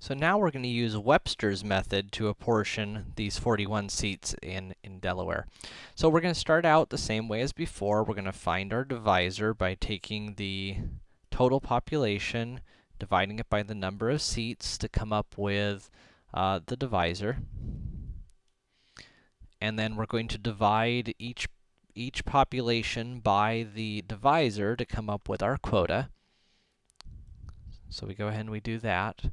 So now we're going to use Webster's method to apportion these 41 seats in, in Delaware. So we're going to start out the same way as before. We're going to find our divisor by taking the total population, dividing it by the number of seats to come up with uh, the divisor. And then we're going to divide each, each population by the divisor to come up with our quota. So we go ahead and we do that.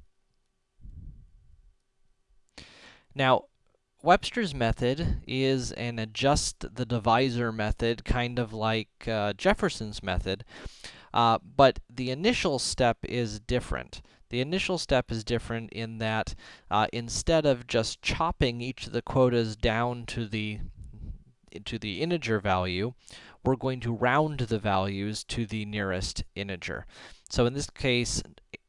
Now, Webster's method is an adjust the divisor method, kind of like uh, Jefferson's method, uh, but the initial step is different. The initial step is different in that, uh, instead of just chopping each of the quotas down to the to the integer value, we're going to round the values to the nearest integer. So in this case,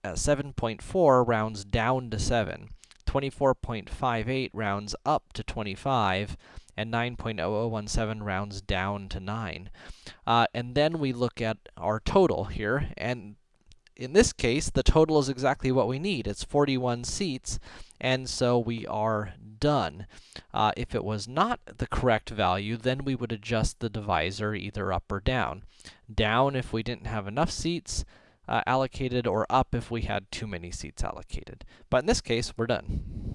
uh, 7.4 rounds down to 7. 24.58 rounds up to 25, and 9.0017 rounds down to 9. Uh, and then we look at our total here, and in this case, the total is exactly what we need. It's 41 seats, and so we are done. Uh, if it was not the correct value, then we would adjust the divisor either up or down. Down if we didn't have enough seats, uh, allocated or up if we had too many seats allocated. But in this case, we're done.